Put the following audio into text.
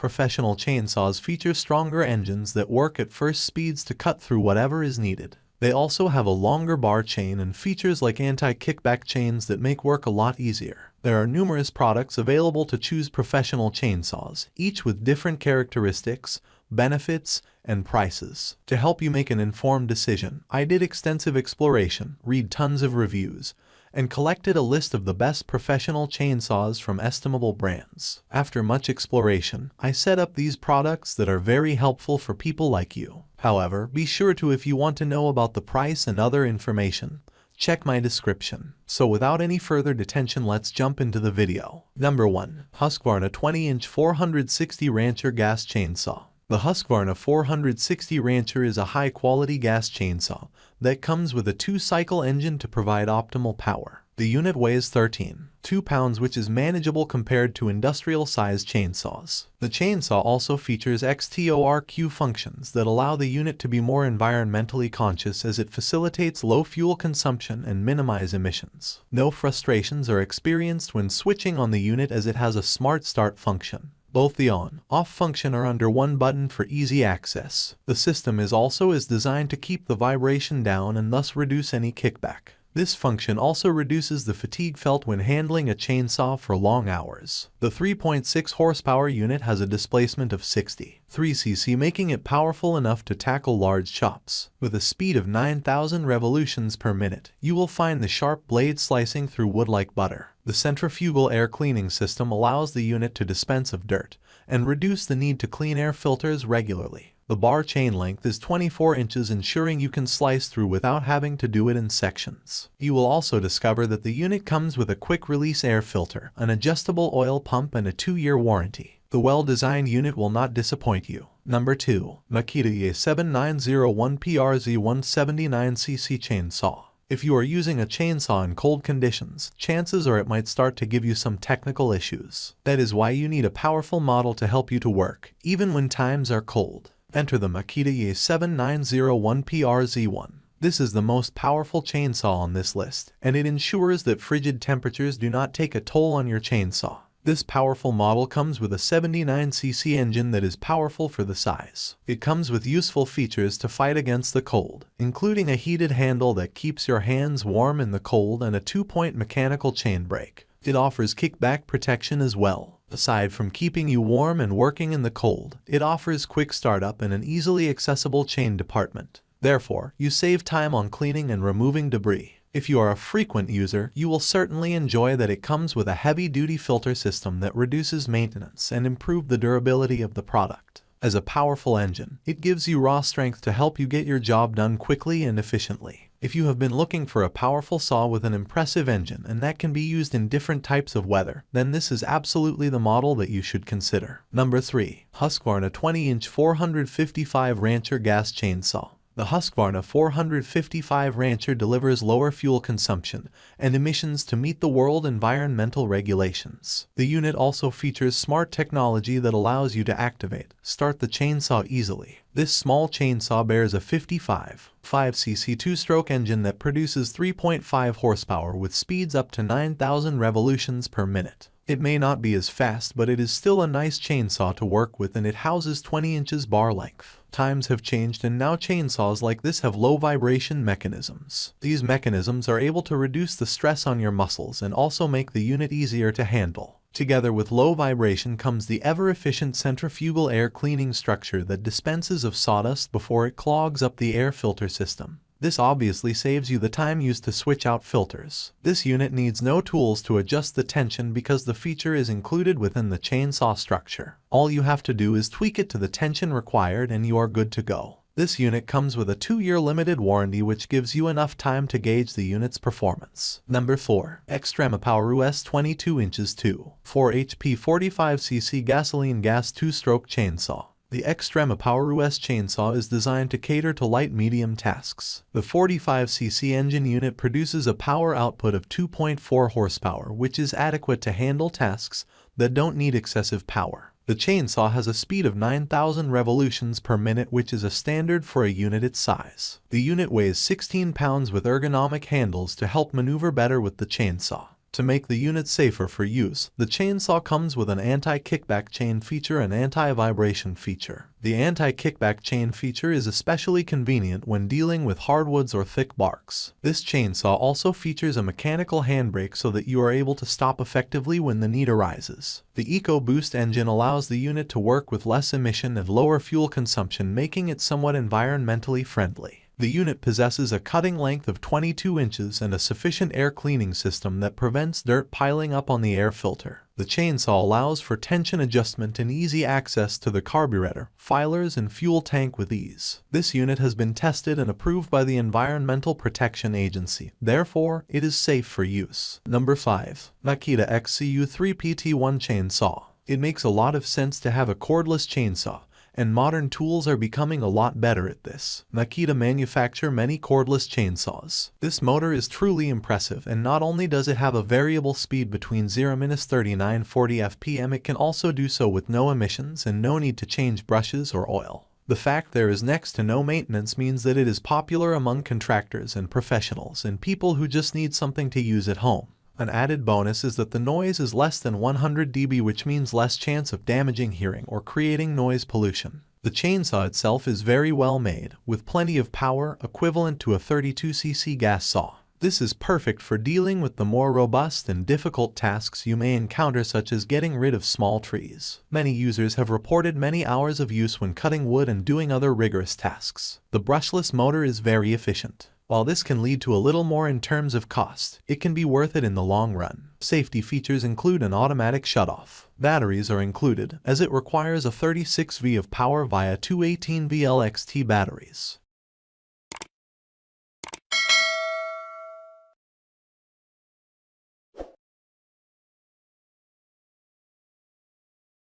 Professional chainsaws feature stronger engines that work at first speeds to cut through whatever is needed. They also have a longer bar chain and features like anti-kickback chains that make work a lot easier. There are numerous products available to choose professional chainsaws, each with different characteristics, benefits, and prices. To help you make an informed decision, I did extensive exploration, read tons of reviews, and collected a list of the best professional chainsaws from estimable brands. After much exploration, I set up these products that are very helpful for people like you. However, be sure to if you want to know about the price and other information, check my description. So without any further detention let's jump into the video. Number 1. Husqvarna 20-inch 460 Rancher Gas Chainsaw the Husqvarna 460 Rancher is a high-quality gas chainsaw that comes with a two-cycle engine to provide optimal power. The unit weighs 13, 2 pounds which is manageable compared to industrial-sized chainsaws. The chainsaw also features XTORQ functions that allow the unit to be more environmentally conscious as it facilitates low fuel consumption and minimize emissions. No frustrations are experienced when switching on the unit as it has a smart start function. Both the on-off function are under one button for easy access. The system is also is designed to keep the vibration down and thus reduce any kickback. This function also reduces the fatigue felt when handling a chainsaw for long hours. The 3.6 horsepower unit has a displacement of 60 3cc making it powerful enough to tackle large chops. With a speed of 9,000 revolutions per minute, you will find the sharp blade slicing through wood like butter. The centrifugal air cleaning system allows the unit to dispense of dirt and reduce the need to clean air filters regularly. The bar chain length is 24 inches ensuring you can slice through without having to do it in sections. You will also discover that the unit comes with a quick release air filter, an adjustable oil pump and a 2-year warranty. The well-designed unit will not disappoint you. Number 2. Makita E7901PRZ 179cc Chainsaw if you are using a chainsaw in cold conditions, chances are it might start to give you some technical issues. That is why you need a powerful model to help you to work, even when times are cold. Enter the Makita E7901PRZ1. This is the most powerful chainsaw on this list, and it ensures that frigid temperatures do not take a toll on your chainsaw. This powerful model comes with a 79cc engine that is powerful for the size. It comes with useful features to fight against the cold, including a heated handle that keeps your hands warm in the cold and a two-point mechanical chain brake. It offers kickback protection as well. Aside from keeping you warm and working in the cold, it offers quick startup and an easily accessible chain department. Therefore, you save time on cleaning and removing debris. If you are a frequent user, you will certainly enjoy that it comes with a heavy-duty filter system that reduces maintenance and improve the durability of the product. As a powerful engine, it gives you raw strength to help you get your job done quickly and efficiently. If you have been looking for a powerful saw with an impressive engine and that can be used in different types of weather, then this is absolutely the model that you should consider. Number 3. Husqvarna 20-inch 455 Rancher Gas Chainsaw. The Husqvarna 455 Rancher delivers lower fuel consumption and emissions to meet the world environmental regulations. The unit also features smart technology that allows you to activate, start the chainsaw easily. This small chainsaw bears a 55 5cc two-stroke engine that produces 3.5 horsepower with speeds up to 9,000 revolutions per minute. It may not be as fast but it is still a nice chainsaw to work with and it houses 20 inches bar length. Times have changed and now chainsaws like this have low vibration mechanisms. These mechanisms are able to reduce the stress on your muscles and also make the unit easier to handle. Together with low vibration comes the ever-efficient centrifugal air cleaning structure that dispenses of sawdust before it clogs up the air filter system. This obviously saves you the time used to switch out filters. This unit needs no tools to adjust the tension because the feature is included within the chainsaw structure. All you have to do is tweak it to the tension required and you are good to go. This unit comes with a 2-year limited warranty which gives you enough time to gauge the unit's performance. Number 4. Xtreme Power US 22 inches 2. 4 HP 45cc gasoline gas 2-stroke chainsaw. The Xtreme Power US chainsaw is designed to cater to light-medium tasks. The 45cc engine unit produces a power output of 2.4 horsepower, which is adequate to handle tasks that don't need excessive power. The chainsaw has a speed of 9,000 revolutions per minute which is a standard for a unit its size. The unit weighs 16 pounds with ergonomic handles to help maneuver better with the chainsaw. To make the unit safer for use, the chainsaw comes with an anti-kickback chain feature and anti-vibration feature. The anti-kickback chain feature is especially convenient when dealing with hardwoods or thick barks. This chainsaw also features a mechanical handbrake so that you are able to stop effectively when the need arises. The EcoBoost engine allows the unit to work with less emission and lower fuel consumption making it somewhat environmentally friendly. The unit possesses a cutting length of 22 inches and a sufficient air cleaning system that prevents dirt piling up on the air filter. The chainsaw allows for tension adjustment and easy access to the carburetor, filers, and fuel tank with ease. This unit has been tested and approved by the Environmental Protection Agency. Therefore, it is safe for use. Number 5. Makita XCU3PT1 Chainsaw. It makes a lot of sense to have a cordless chainsaw and modern tools are becoming a lot better at this. Makita manufacture many cordless chainsaws. This motor is truly impressive and not only does it have a variable speed between 0-3940 fpm it can also do so with no emissions and no need to change brushes or oil. The fact there is next to no maintenance means that it is popular among contractors and professionals and people who just need something to use at home. An added bonus is that the noise is less than 100 dB which means less chance of damaging hearing or creating noise pollution. The chainsaw itself is very well made, with plenty of power equivalent to a 32cc gas saw. This is perfect for dealing with the more robust and difficult tasks you may encounter such as getting rid of small trees. Many users have reported many hours of use when cutting wood and doing other rigorous tasks. The brushless motor is very efficient. While this can lead to a little more in terms of cost, it can be worth it in the long run. Safety features include an automatic shutoff. Batteries are included, as it requires a 36V of power via two 18V LXT batteries.